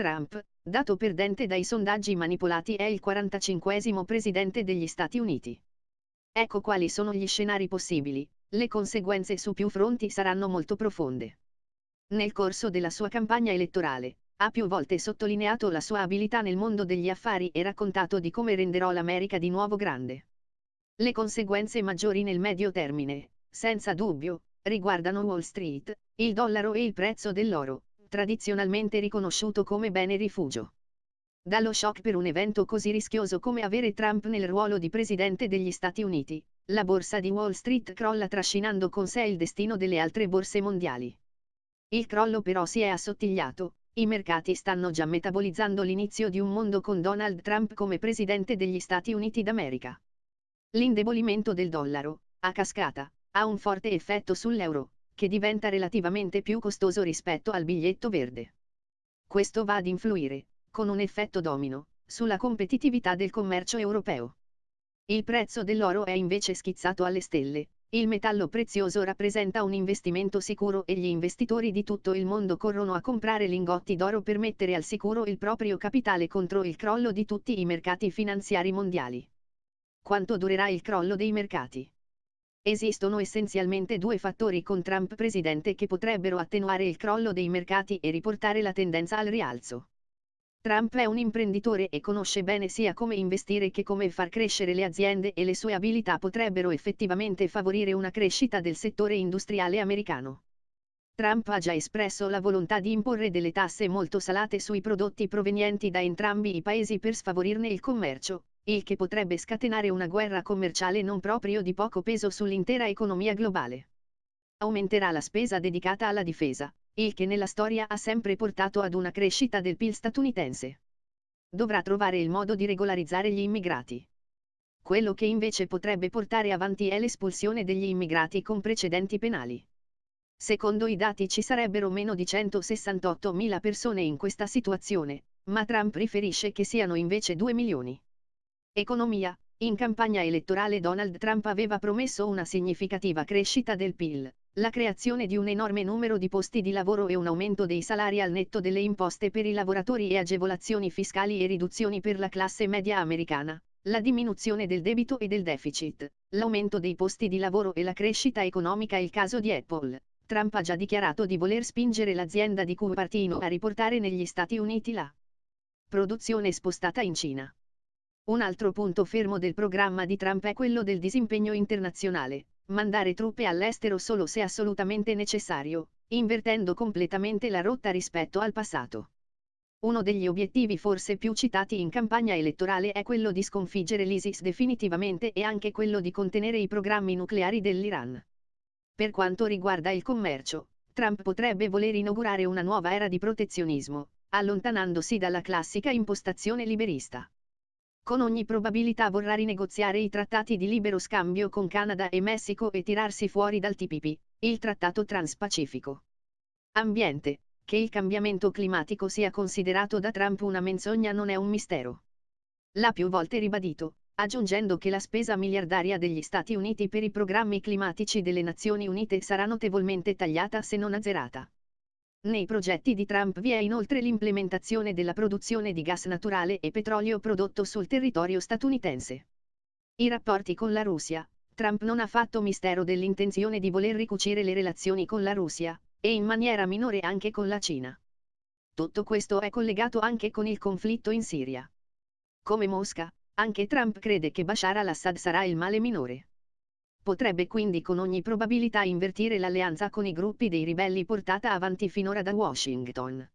Trump, dato perdente dai sondaggi manipolati è il 45 presidente degli Stati Uniti. Ecco quali sono gli scenari possibili, le conseguenze su più fronti saranno molto profonde. Nel corso della sua campagna elettorale, ha più volte sottolineato la sua abilità nel mondo degli affari e raccontato di come renderò l'America di nuovo grande. Le conseguenze maggiori nel medio termine, senza dubbio, riguardano Wall Street, il dollaro e il prezzo dell'oro, tradizionalmente riconosciuto come bene rifugio. Dallo shock per un evento così rischioso come avere Trump nel ruolo di presidente degli Stati Uniti, la borsa di Wall Street crolla trascinando con sé il destino delle altre borse mondiali. Il crollo però si è assottigliato, i mercati stanno già metabolizzando l'inizio di un mondo con Donald Trump come presidente degli Stati Uniti d'America. L'indebolimento del dollaro, a cascata, ha un forte effetto sull'euro, che diventa relativamente più costoso rispetto al biglietto verde. Questo va ad influire, con un effetto domino, sulla competitività del commercio europeo. Il prezzo dell'oro è invece schizzato alle stelle, il metallo prezioso rappresenta un investimento sicuro e gli investitori di tutto il mondo corrono a comprare lingotti d'oro per mettere al sicuro il proprio capitale contro il crollo di tutti i mercati finanziari mondiali. Quanto durerà il crollo dei mercati? Esistono essenzialmente due fattori con Trump presidente che potrebbero attenuare il crollo dei mercati e riportare la tendenza al rialzo. Trump è un imprenditore e conosce bene sia come investire che come far crescere le aziende e le sue abilità potrebbero effettivamente favorire una crescita del settore industriale americano. Trump ha già espresso la volontà di imporre delle tasse molto salate sui prodotti provenienti da entrambi i paesi per sfavorirne il commercio, il che potrebbe scatenare una guerra commerciale non proprio di poco peso sull'intera economia globale. Aumenterà la spesa dedicata alla difesa, il che nella storia ha sempre portato ad una crescita del PIL statunitense. Dovrà trovare il modo di regolarizzare gli immigrati. Quello che invece potrebbe portare avanti è l'espulsione degli immigrati con precedenti penali. Secondo i dati ci sarebbero meno di 168.000 persone in questa situazione, ma Trump riferisce che siano invece 2 milioni. Economia. In campagna elettorale Donald Trump aveva promesso una significativa crescita del PIL, la creazione di un enorme numero di posti di lavoro e un aumento dei salari al netto delle imposte per i lavoratori e agevolazioni fiscali e riduzioni per la classe media americana, la diminuzione del debito e del deficit, l'aumento dei posti di lavoro e la crescita economica il caso di Apple. Trump ha già dichiarato di voler spingere l'azienda di Cupertino a riportare negli Stati Uniti la produzione spostata in Cina. Un altro punto fermo del programma di Trump è quello del disimpegno internazionale, mandare truppe all'estero solo se assolutamente necessario, invertendo completamente la rotta rispetto al passato. Uno degli obiettivi forse più citati in campagna elettorale è quello di sconfiggere l'ISIS definitivamente e anche quello di contenere i programmi nucleari dell'Iran. Per quanto riguarda il commercio, Trump potrebbe voler inaugurare una nuova era di protezionismo, allontanandosi dalla classica impostazione liberista con ogni probabilità vorrà rinegoziare i trattati di libero scambio con Canada e Messico e tirarsi fuori dal TPP, il trattato transpacifico. Ambiente. Che il cambiamento climatico sia considerato da Trump una menzogna non è un mistero. L'ha più volte ribadito, aggiungendo che la spesa miliardaria degli Stati Uniti per i programmi climatici delle Nazioni Unite sarà notevolmente tagliata se non azzerata. Nei progetti di Trump vi è inoltre l'implementazione della produzione di gas naturale e petrolio prodotto sul territorio statunitense. I rapporti con la Russia. Trump non ha fatto mistero dell'intenzione di voler ricucire le relazioni con la Russia, e in maniera minore anche con la Cina. Tutto questo è collegato anche con il conflitto in Siria. Come Mosca, anche Trump crede che Bashar al-Assad sarà il male minore potrebbe quindi con ogni probabilità invertire l'alleanza con i gruppi dei ribelli portata avanti finora da Washington.